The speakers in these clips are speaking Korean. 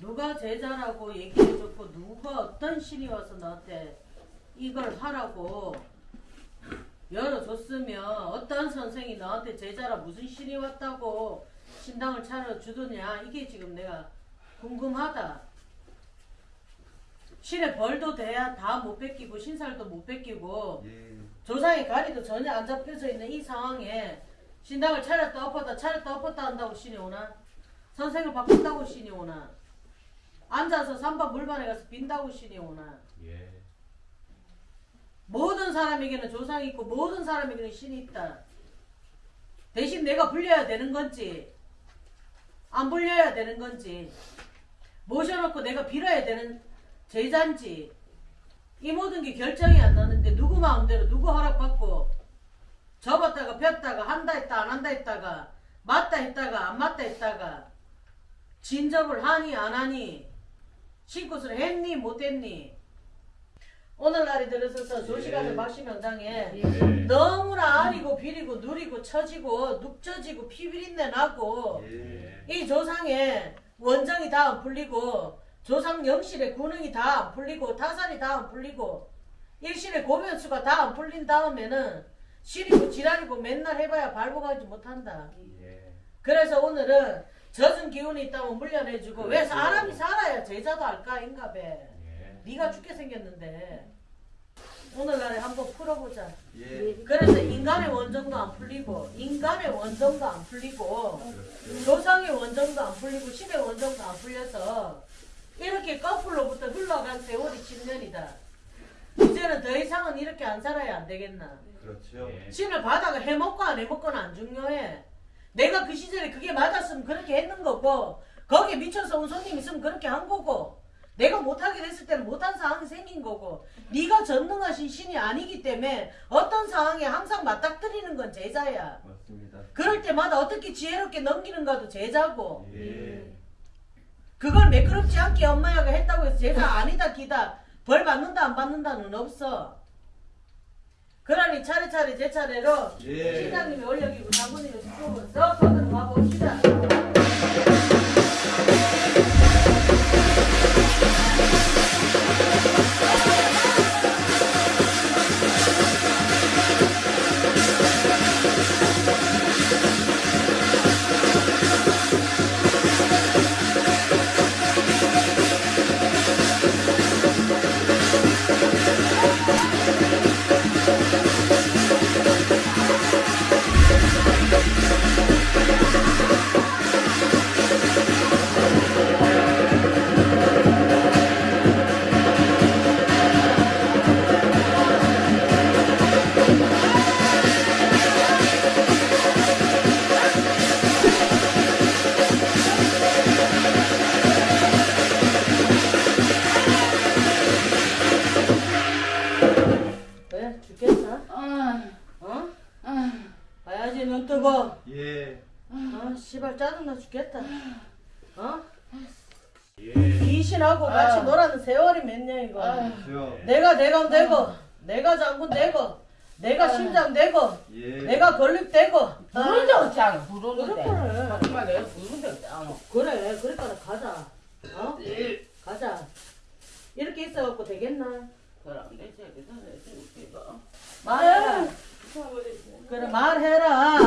누가 제자라고 얘기해줬고 누가 어떤 신이 와서 너한테 이걸 하라고 열어줬으면 어떤 선생이 너한테 제자라 무슨 신이 왔다고 신당을 차려주더냐 이게 지금 내가 궁금하다. 신의 벌도 돼야 다 못 뺏기고 신살도 못 뺏기고 예. 조상의 가리도 전혀 안 잡혀져 있는 이 상황에 신당을 차렸다 엎었다 차렸다 엎었다 한다고 신이 오나? 선생을 바꾼다고 신이 오나? 앉아서 삼바 물반에 가서 빈다고 신이 오나? 예. 모든 사람에게는 조상이 있고 모든 사람에게는 신이 있다. 대신 내가 불려야 되는 건지 안 불려야 되는 건지 모셔놓고 내가 빌어야 되는 제자인지 이 모든 게 결정이 안 나는데 누구 마음대로 누구 허락받고 접었다가 폈다가 한다 했다 안 한다 했다가 맞다 했다가 안 맞다 했다가 진접을 하니 안 하니 신굿을 했니 못 했니 오늘날에 들어서서 조시간을 예. 막시명당에 예. 너무나 아리고 비리고 누리고 처지고 눅져지고 피비린내 나고 예. 이 조상의 원정이 다 안 풀리고 조상 영실의 군능이 다 안 풀리고 타살이 다 안 풀리고 일실의 고변수가 다 안 풀린 다음에는 시리고 지랄이고 맨날 해봐야 발복하지 못한다. 예. 그래서 오늘은 젖은 기운이 있다면 물려내주고 왜 그렇죠. 사람이 살아야 제자도 할까 인가배. 예. 네가 죽게 생겼는데 오늘날에 한번 풀어보자. 예. 그래서 인간의 원정도 안 풀리고 인간의 원정도 안 풀리고 그렇죠. 조상의 원정도 안 풀리고 신의 원정도 안 풀려서 이렇게 거꾸로부터 흘러간 세월이 10년이다. 이제는 더 이상은 이렇게 안 살아야 안 되겠나. 그렇죠. 예. 신을 받아가 해먹고 안 해먹고는 안 중요해. 내가 그 시절에 그게 맞았으면 그렇게 했는 거고 거기에 미쳐서 온 손님 있으면 그렇게 한 거고 내가 못하게 됐을 때는 못한 상황이 생긴 거고 네가 전능하신 신이 아니기 때문에 어떤 상황에 항상 맞닥뜨리는 건 제자야. 맞습니다. 그럴 때마다 어떻게 지혜롭게 넘기는가도 제자고 예. 그걸 매끄럽지 않게 엄마야가 했다고 해서 제가 아니다 기다 벌 받는다 안 받는다는 없어. 그러니 차례차례 제 차례로 예. 시장님이 올려기고 죽겠어? 어? 봐야지 눈 뜨고. 예. 아 씨발 짜증나 죽겠다. 어? 예. 귀신하고 같이 놀아는 세월이 몇 년이고. 그렇죠. 내가 대감 되고, 내가 장군 되고, 내가 심장 되고, 예. 내가 건립 되고. 부른데 어쩌노 부르는데 그래. 정말 내가 부른데 어쩌노 그래, 그러니까 가자. 어? 가자. 이렇게 있어갖고 되겠나? 내 새끼도 말해라. 그래 말해라.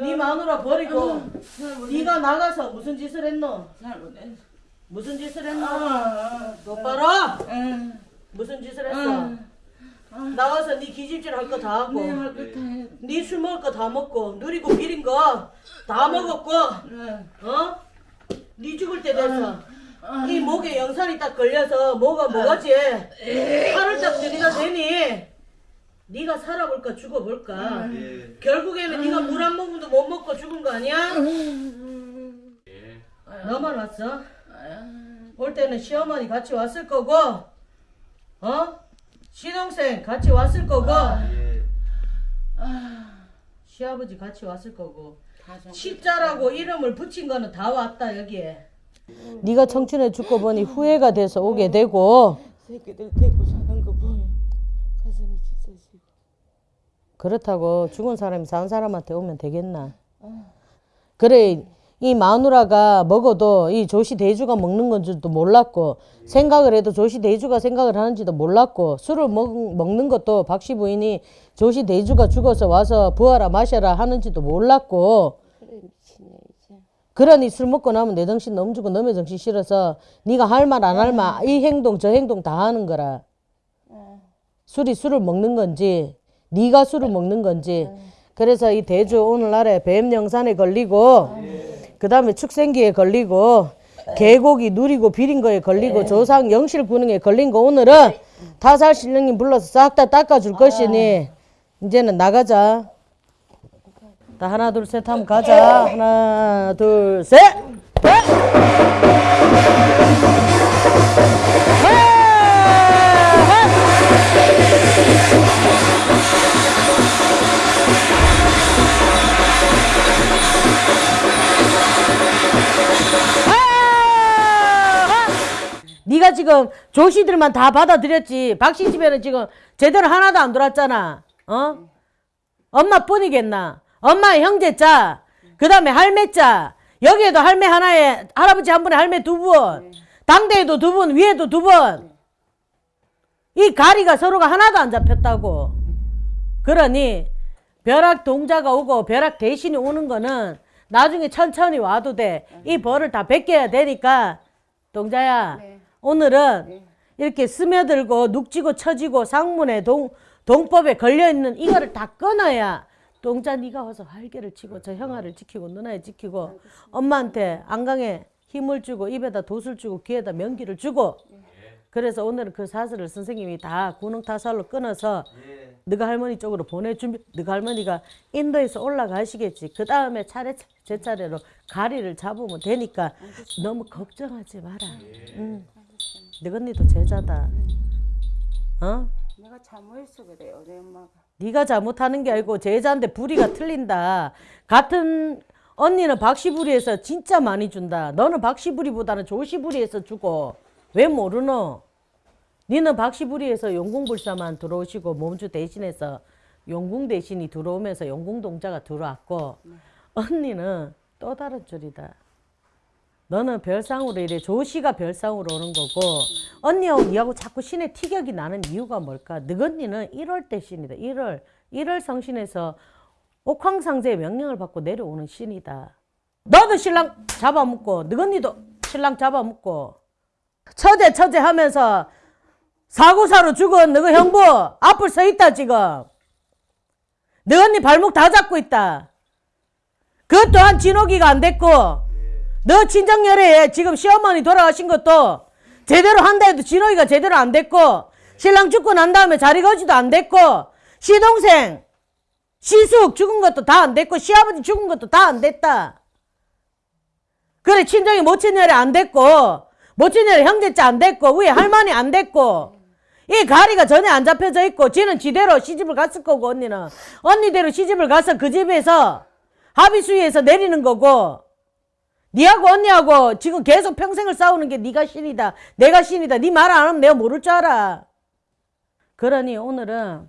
네 마누라 버리고 네가 나가서 무슨 짓을 했노? 무슨 짓을 했노? 아, 똑바로 응. 무슨 짓을 했어? 나와서 네 기집질 할 거 다 하고 해. 네술 먹을 거 다 먹고 누리고 비린 거 다 먹었고 응. 어? 네 죽을 때 돼서 이 목에 영산이 딱 걸려서 뭐가 뭐가지? 팔을 딱 들이다 대니? 네가 살아볼까 죽어볼까? 예. 결국에는 네가 물 한 모금도 못 먹고 죽은 거 아니야? 예. 너만 왔어? 올 때는 시어머니 같이 왔을 거고 어? 시동생 같이 왔을 거고 예. 시아버지 같이 왔을 거고 십자라고 이름을 붙인 거는 다 왔다 여기에 네가 청춘에 죽고 보니 후회가 돼서 오게 되고. 새끼들 데리고 사는 거 보니 가슴이 찢어지고. 그렇다고 죽은 사람이 산 사람한테 오면 되겠나? 그래 이 마누라가 먹어도 이 조시 대주가 먹는 건 줄도 몰랐고 생각을 해도 조시 대주가 생각을 하는지도 몰랐고 술을 먹, 먹는 것도 박씨 부인이 조시 대주가 죽어서 와서 부하라 마셔라 하는지도 몰랐고. 그러니 술 먹고 나면 내 정신 넘주고 너의 정신 싫어서 네가 할 말 안 할 말 이 행동 저 행동 다 하는 거라. 술이 술을 먹는 건지 네가 술을 먹는 건지. 그래서 이 대주 오늘날에 뱀 영산에 걸리고 그 다음에 축생기에 걸리고 계곡이 누리고 비린 거에 걸리고 조상 영실 군능에 걸린 거 오늘은 타살 신령님 불러서 싹 다 닦아줄 것이니 이제는 나가자 자, 하나 둘셋 하면 가자. 하나 둘셋. 네가 지금 조씨들만 다 받아들였지. 박씨 집에는 지금 제대로 하나도 안 들어왔잖아. 어? 엄마 뿐이겠나 엄마의 형제 자 그 다음에 할매 자. 여기에도 할매 하나에 할아버지 한 분에 할매 두 분 당대에도 두 분 위에도 두 분 이 가리가 서로가 하나도 안 잡혔다고. 그러니 벼락 동자가 오고 벼락 대신이 오는 거는 나중에 천천히 와도 돼. 이 벌을 다 베껴야 되니까. 동자야 오늘은 이렇게 스며들고 눅지고 처지고 상문에 동, 동법에 걸려있는 이거를 다 끊어야 동자 네가 와서 활개를 치고 저 형아를 지키고 누나를 지키고 엄마한테 안강에 힘을 주고 입에다 돛을 주고 귀에다 명기를 주고 그래서 오늘은 그 사슬을 선생님이 다 구능타살로 끊어서 너가 할머니 쪽으로 보내준비 너가 할머니가 인도에서 올라가시겠지. 그 다음에 차례 제 차례로 가리를 잡으면 되니까 너무 걱정하지 마라. 응. 너가 언니도 제자다. 어? 내가 잘못했어 그래 우리 엄마가. 네가 잘못하는 게 아니고 제자인데 부리가 틀린다. 같은 언니는 박시부리에서 진짜 많이 준다. 너는 박시부리보다는 조시부리에서 주고 왜 모르노? 니는 박시부리에서 용궁불사만 들어오시고 몸주 대신해서 용궁 대신이 들어오면서 용궁동자가 들어왔고 언니는 또 다른 줄이다. 너는 별상으로 이래 조시가 별상으로 오는 거고 언니하고 니하고 자꾸 신의 티격이 나는 이유가 뭘까? 너언니는 1월 때 신이다. 1월 1월 성신에서 옥황상제의 명령을 받고 내려오는 신이다. 너도 신랑 잡아먹고 너언니도 신랑 잡아먹고 처제 처제 하면서 사고사로 죽은 너그 형부 앞을 서 있다 지금. 너 언니 발목 다 잡고 있다. 그것 또한 진호기가 안 됐고 너 친정열애에 지금 시어머니 돌아가신 것도 제대로 한다 해도 진호이가 제대로 안 됐고 신랑 죽고 난 다음에 자리 거지도 안 됐고 시동생 시숙 죽은 것도 다 안 됐고 시아버지 죽은 것도 다 안 됐다. 그래 친정이 모친열애 안 됐고 모친열애 형제자 안 됐고 위에 할머니 안 됐고 이 가리가 전혀 안 잡혀져 있고 지는 지대로 시집을 갔을 거고 언니는 언니대로 시집을 가서 그 집에서 합의수위에서 내리는 거고 니하고 언니하고 지금 계속 평생을 싸우는 게 네가 신이다. 내가 신이다. 네말안 하면 내가 모를 줄 알아. 그러니 오늘은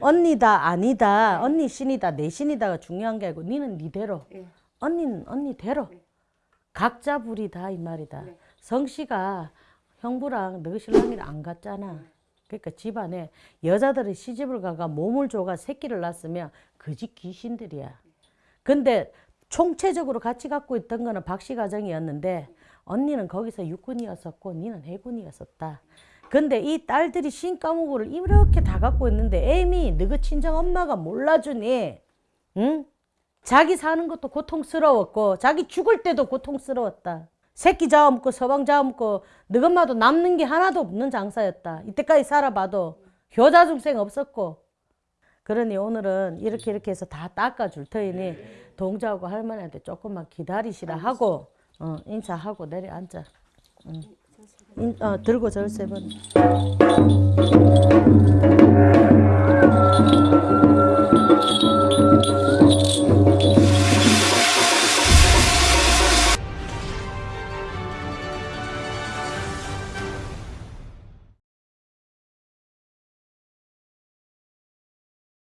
언니다 아니다. 언니 신이다. 내 신이다가 중요한 게 아니고 니는 니대로. 예. 언니는 언니대로. 각자 불이다 이 말이다. 성씨가 형부랑 너 신랑이랑 안 갔잖아. 그러니까 집안에 여자들이 시집을 가가 몸을 줘가 새끼를 낳았으면 그 집 귀신들이야. 근데 총체적으로 같이 갖고 있던 거는 박씨 가정이었는데 언니는 거기서 육군이었었고 니는 해군이었었다. 근데 이 딸들이 신과목을 이렇게 다 갖고 있는데 애미 너그 친정 엄마가 몰라주니 응? 자기 사는 것도 고통스러웠고 자기 죽을 때도 고통스러웠다. 새끼 잡아먹고 서방 잡아먹고 너 엄마도 남는 게 하나도 없는 장사였다. 이때까지 살아봐도 효자 중생 없었고 그러니 오늘은 이렇게 이렇게 해서 다 닦아줄 터이니 동자하고 할머니한테 조금만 기다리시라 하고 어, 인사하고 내려앉아. 응. 인, 어, 들고 절세 번.